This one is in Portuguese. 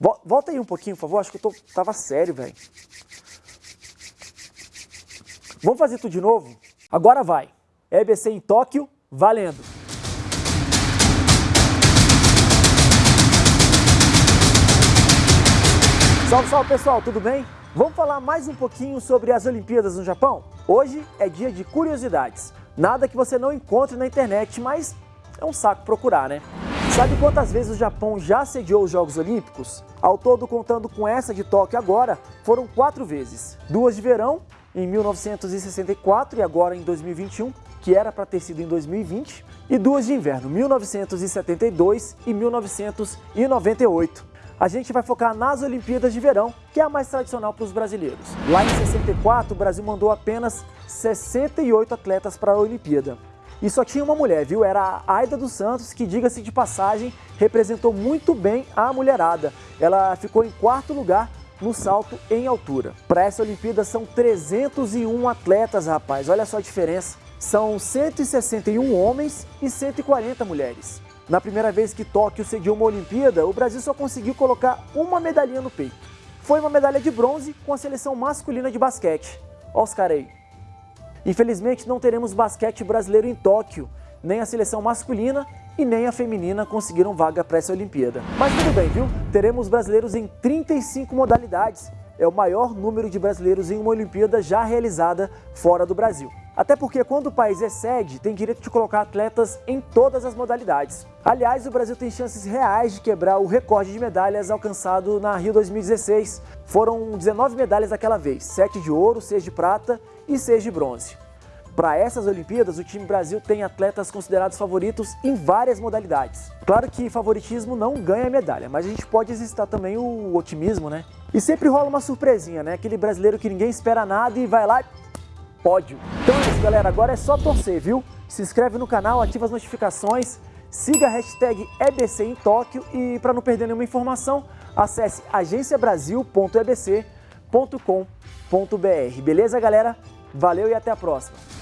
Volta aí um pouquinho, por favor. Acho que eu tô, tava sério, velho. Vamos fazer tudo de novo? Agora vai. EBC em Tóquio, valendo. Salve, salve pessoal, tudo bem? Vamos falar mais um pouquinho sobre as Olimpíadas no Japão? Hoje é dia de curiosidades. Nada que você não encontre na internet, mas é um saco procurar, né? Sabe quantas vezes o Japão já sediou os Jogos Olímpicos? Ao todo, contando com essa de Tóquio agora, foram quatro vezes. Duas de verão, em 1964 e agora em 2021, que era para ter sido em 2020, e duas de inverno, 1972 e 1998. A gente vai focar nas Olimpíadas de Verão, que é a mais tradicional para os brasileiros. Lá em 64, o Brasil mandou apenas 68 atletas para a Olimpíada. E só tinha uma mulher, viu? Era a Aida dos Santos, que, diga-se de passagem, representou muito bem a mulherada. Ela ficou em quarto lugar no salto em altura. Para essa Olimpíada são 301 atletas, rapaz. Olha só a diferença. São 161 homens e 140 mulheres. Na primeira vez que Tóquio sediou uma Olimpíada, o Brasil só conseguiu colocar uma medalhinha no peito. Foi uma medalha de bronze com a seleção masculina de basquete. Olha os caras aí. Infelizmente não teremos basquete brasileiro em Tóquio, nem a seleção masculina e nem a feminina conseguiram vaga para essa Olimpíada. Mas tudo bem, viu? Teremos brasileiros em 35 modalidades. É o maior número de brasileiros em uma Olimpíada já realizada fora do Brasil. Até porque quando o país é sede, tem direito de colocar atletas em todas as modalidades. Aliás, o Brasil tem chances reais de quebrar o recorde de medalhas alcançado na Rio 2016. Foram 19 medalhas daquela vez, 7 de ouro, 6 de prata e 6 de bronze. Para essas Olimpíadas, o time Brasil tem atletas considerados favoritos em várias modalidades. Claro que favoritismo não ganha medalha, mas a gente pode exercitar também o otimismo, né? E sempre rola uma surpresinha, né? Aquele brasileiro que ninguém espera nada e vai lá pódio. Então é isso, galera. Agora é só torcer, viu? Se inscreve no canal, ativa as notificações, siga a hashtag EBC em Tóquio e para não perder nenhuma informação, acesse agenciabrasil.ebc.com.br. Beleza, galera? Valeu e até a próxima!